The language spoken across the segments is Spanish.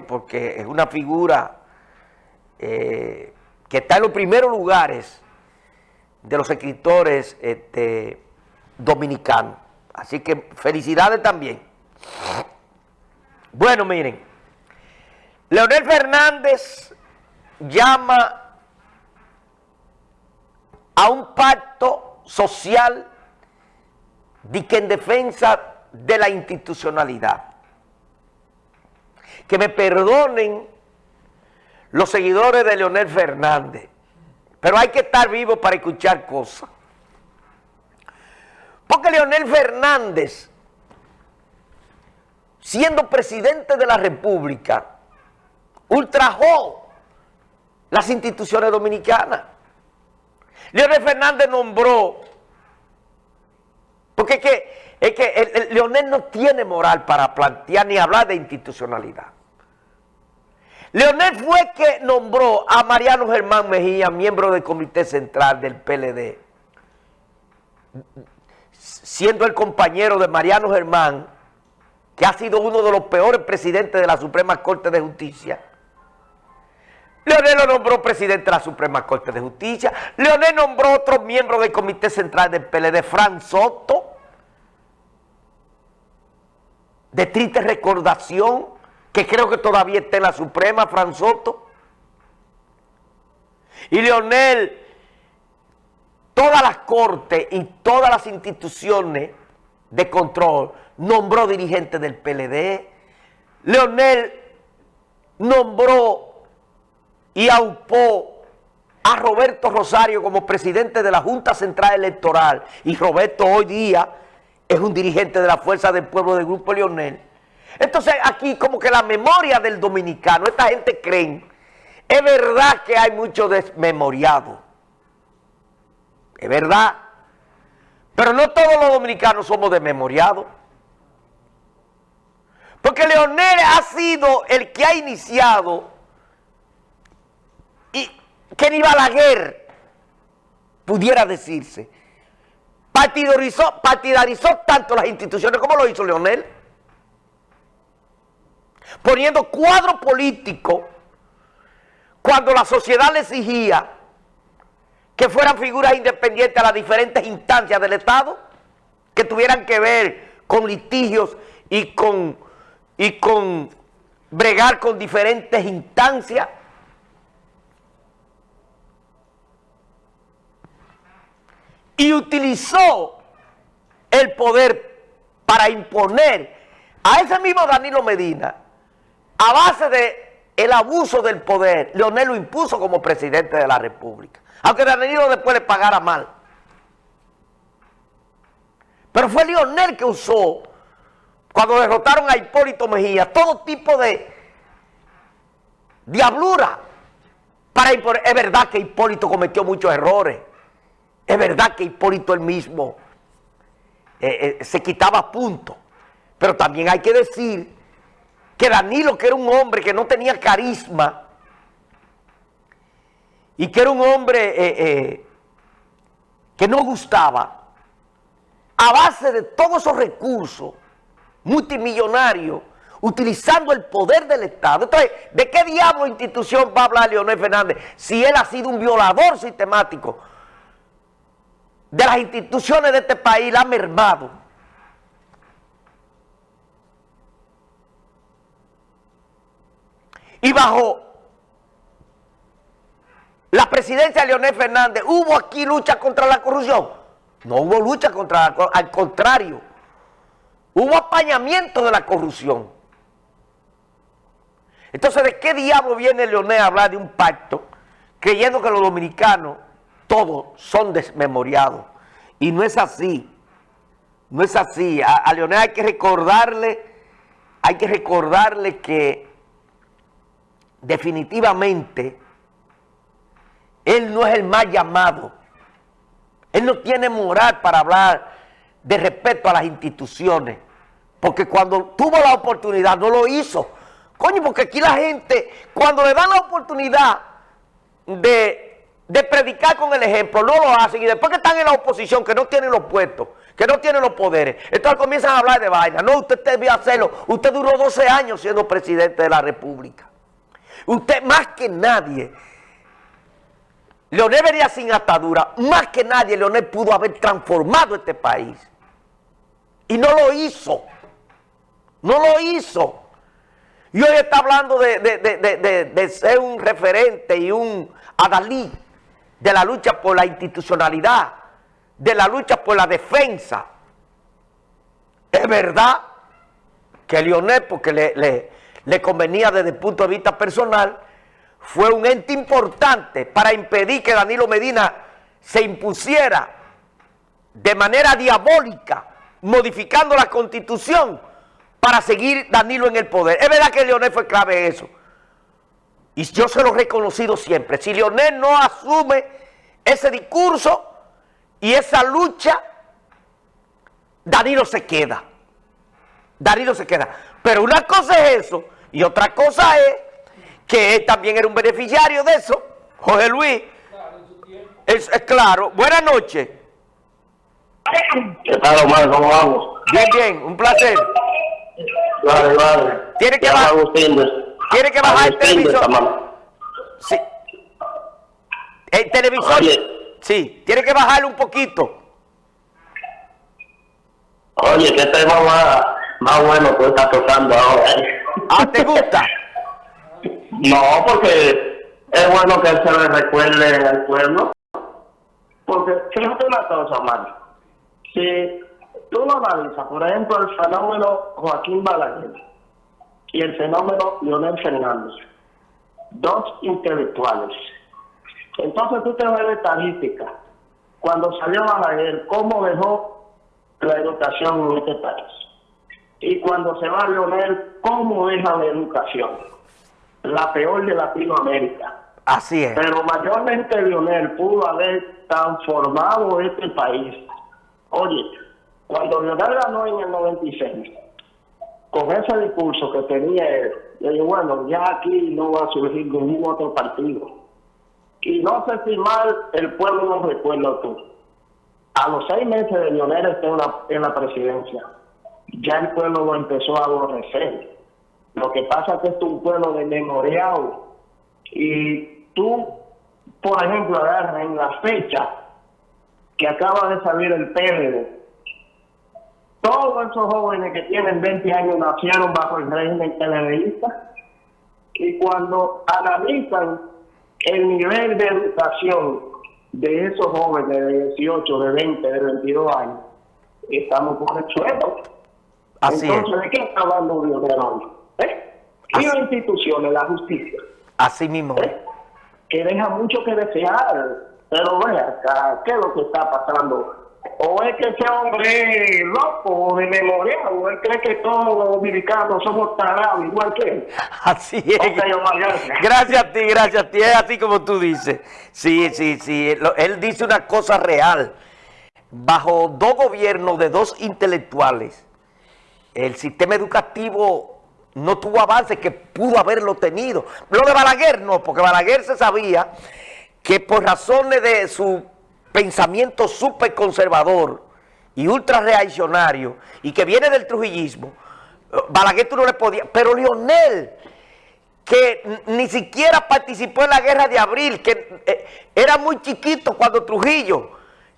porque es una figura eh, que está en los primeros lugares de los escritores este, dominicanos. Así que felicidades también. Bueno, miren, Leonel Fernández llama a un pacto social de que en defensa de la institucionalidad que me perdonen los seguidores de Leonel Fernández, pero hay que estar vivo para escuchar cosas. Porque Leonel Fernández, siendo presidente de la República, ultrajó las instituciones dominicanas. Leonel Fernández nombró, porque es que, es que Leonel no tiene moral para plantear ni hablar de institucionalidad. Leonel fue que nombró a Mariano Germán Mejía, miembro del Comité Central del PLD, siendo el compañero de Mariano Germán, que ha sido uno de los peores presidentes de la Suprema Corte de Justicia. Leonel lo nombró presidente de la Suprema Corte de Justicia. Leonel nombró otro miembro del Comité Central del PLD, Fran Soto, de triste recordación, que creo que todavía está en la Suprema, Fran Soto. Y Leonel, todas las cortes y todas las instituciones de control nombró dirigente del PLD. Leonel nombró y aupó a Roberto Rosario como presidente de la Junta Central Electoral. Y Roberto hoy día es un dirigente de la Fuerza del Pueblo del Grupo Leonel. Entonces aquí como que la memoria del dominicano, esta gente creen, es verdad que hay mucho desmemoriado, es verdad, pero no todos los dominicanos somos desmemoriados. Porque Leonel ha sido el que ha iniciado y que ni Balaguer pudiera decirse. Partidarizó, partidarizó tanto las instituciones como lo hizo Leonel poniendo cuadro político cuando la sociedad le exigía que fueran figuras independientes a las diferentes instancias del Estado, que tuvieran que ver con litigios y con, y con bregar con diferentes instancias. Y utilizó el poder para imponer a ese mismo Danilo Medina a base de el abuso del poder, Leonel lo impuso como presidente de la República. Aunque Danilo después le pagara mal. Pero fue Leonel que usó, cuando derrotaron a Hipólito Mejía, todo tipo de diablura para. Es verdad que Hipólito cometió muchos errores. Es verdad que Hipólito él mismo eh, eh, se quitaba puntos. Pero también hay que decir que Danilo, que era un hombre que no tenía carisma, y que era un hombre eh, eh, que no gustaba, a base de todos esos recursos multimillonarios, utilizando el poder del Estado. Entonces, ¿de qué diablo institución va a hablar Leonel Fernández si él ha sido un violador sistemático de las instituciones de este país, la ha mermado? Y bajo la presidencia de Leonel Fernández, ¿hubo aquí lucha contra la corrupción? No hubo lucha contra la corrupción, al contrario, hubo apañamiento de la corrupción. Entonces, ¿de qué diablo viene Leonel a hablar de un pacto creyendo que los dominicanos todos son desmemoriados? Y no es así, no es así. A, a Leonel hay que recordarle, hay que recordarle que definitivamente, él no es el más llamado. Él no tiene moral para hablar de respeto a las instituciones. Porque cuando tuvo la oportunidad no lo hizo. Coño, porque aquí la gente, cuando le dan la oportunidad de, de predicar con el ejemplo, no lo hacen. Y después que están en la oposición, que no tienen los puestos, que no tiene los poderes. Entonces comienzan a hablar de vaina. No, usted debió hacerlo. Usted duró 12 años siendo presidente de la República. Usted más que nadie, Leonel venía sin atadura, más que nadie Leonel pudo haber transformado este país. Y no lo hizo. No lo hizo. Y hoy está hablando de, ser un referente y un adalí de la lucha por la institucionalidad de la lucha por la defensa. Es verdad que Lionel, porque le, convenía desde el punto de vista personal, fue un ente importante para impedir que Danilo Medina se impusiera de manera diabólica, modificando la constitución para seguir Danilo en el poder. Es verdad que Leonel fue clave en eso. Y yo se lo he reconocido siempre. Si Leonel no asume ese discurso, y esa lucha, Danilo se queda. Danilo se queda. Pero una cosa es eso y otra cosa es que él también era un beneficiario de eso. Jorge Luis. Es, claro. Buenas noches. ¿Qué tal, Omar? ¿Cómo vamos? Bien, bien. Un placer. Vale, vale. Tiene que, bajar, tiene que bajar el televisor. Sí. El televisor... Sí, tiene que bajarle un poquito. Oye, qué tema más, más bueno que está tocando ahora. ¿Ah, te gusta? no, porque es bueno que se le recuerde al pueblo. Porque fíjate una cosa, Mario. Si tú lo analizas, por ejemplo, el fenómeno Joaquín Balaguer y el fenómeno Leonel Fernández, dos intelectuales entonces tú te vas a la estadística. Cuando salió Balaguer, cómo dejó la educación en este país. Y cuando se va a Leonel, cómo deja la educación. La peor de Latinoamérica. Así es. Pero mayormente Leonel pudo haber transformado este país. Oye, cuando Leonel ganó en el 96, con ese discurso que tenía él, yo digo, bueno, ya aquí no va a surgir ningún otro partido y no sé si mal el pueblo no recuerda tú. A los seis meses de en la, en la presidencia, ya el pueblo lo empezó a aborrecer. Lo que pasa es que es un pueblo de memorial. Y tú, por ejemplo, agarras en la fecha que acaba de salir el PLD, todos esos jóvenes que tienen 20 años nacieron bajo el régimen televisista y cuando analizan el nivel de educación de esos jóvenes de 18, de 20, de 22 años, estamos por el suelo. Así Entonces, ¿de qué está hablando hoy? ¿Eh? Y las instituciones, la justicia. Así mismo. ¿Eh? Que deja mucho que desear. Pero vea, ¿qué es lo que está pasando? o es que ese hombre es loco de memoria, o él cree que todos los dominicanos somos tarados igual que él. Así es. gracias. a ti, gracias a ti, es así como tú dices. Sí, sí, sí, él dice una cosa real. Bajo dos gobiernos de dos intelectuales, el sistema educativo no tuvo avance que pudo haberlo tenido. Lo de Balaguer no, porque Balaguer se sabía que por razones de su pensamiento súper conservador y ultra reaccionario y que viene del trujillismo, Balaguer tú no le podía, pero Lionel, que ni siquiera participó en la guerra de abril, que eh, era muy chiquito cuando Trujillo,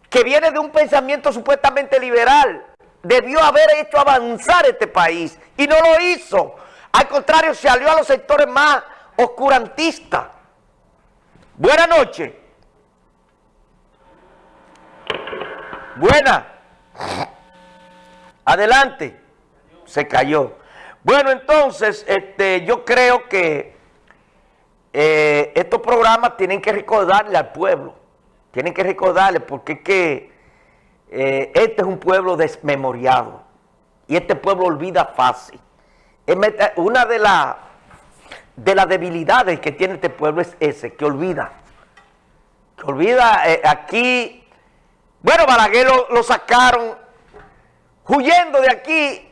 que viene de un pensamiento supuestamente liberal, debió haber hecho avanzar este país y no lo hizo. Al contrario, se alió a los sectores más oscurantistas. Buenas noches. Buena. Adelante. Se cayó. Bueno, entonces, este, yo creo que eh, estos programas tienen que recordarle al pueblo. Tienen que recordarle porque es que eh, este es un pueblo desmemoriado. Y este pueblo olvida fácil. Una de, las de las debilidades que tiene este pueblo es ese, que olvida. Que olvida, eh, aquí bueno, Balaguer lo, sacaron huyendo de aquí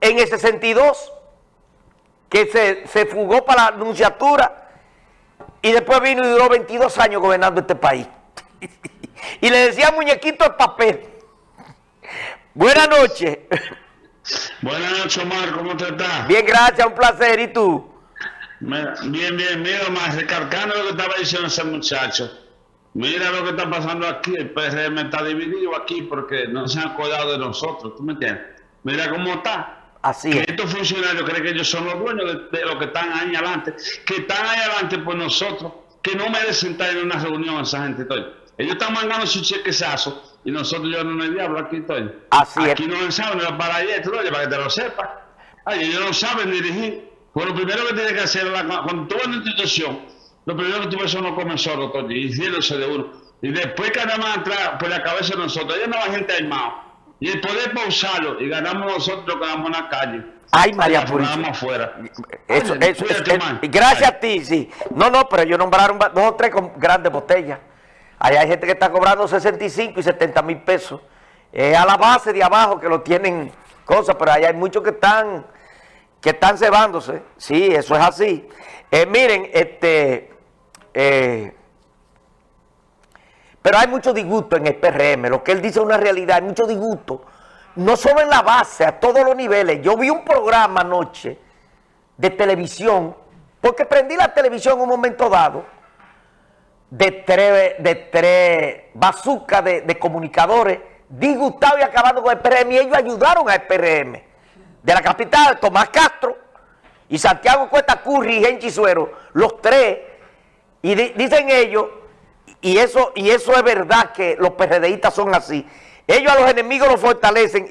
en el 62, que se, se fugó para la anunciatura y después vino y duró 22 años gobernando este país. y le decía muñequito de papel. Buenas noches. Buenas noches, Omar, ¿cómo te estás? Bien, gracias, un placer. ¿Y tú? Bien, bien, mira, Omar, recalcando lo que estaba diciendo ese muchacho. Mira lo que está pasando aquí, el PRM está dividido aquí porque no se han acordado de nosotros, ¿tú me entiendes? Mira cómo está. Así que es. estos funcionarios creen que ellos son los dueños de, de lo que están ahí adelante, que están ahí adelante por nosotros, que no merecen estar en una reunión esa gente. Estoy. Ellos están mandando su chequezazo y nosotros yo no el diablo aquí estoy. Así es. aquí no saben ni para allá, para que te lo sepas. Ay, ellos no saben dirigir. Pues lo primero que tiene que hacer, la- cuando tú vas a una institución, lo primero que tú ves son los comensores, y hiciéndose de uno. Y después que más entrar por la cabeza de nosotros, allá no va gente armada. Y el poder pausarlo y ganamos nosotros lo que damos en la calle. Ay, María Purísima. ganamos afuera. Eso, Oye, eso, cuídate, es- es- gracias Ay. a ti, sí. No, no, pero ellos nombraron dos o tres con grandes botellas. Ahí hay gente que está cobrando 65 y 70 mil pesos. Es a la base de abajo que lo tienen cosas, pero ahí hay muchos que están que están cebándose. Sí, eso es así. Eh, miren, este... eh, pero hay mucho disgusto en el PRM, lo que él dice es una realidad, hay mucho disgusto. No solo en la base, a todos los niveles. Yo vi un programa anoche de televisión, porque prendí la televisión en un momento dado, de tres, de tres bazucas de, de comunicadores, disgustados y acabando con el PRM, y ellos ayudaron al PRM. De la capital, Tomás Castro y Santiago Cuesta Curri y Genchi Suero, los tres, y di- dicen ellos, y eso, y eso es verdad que los PRDistas son así, ellos a los enemigos los fortalecen,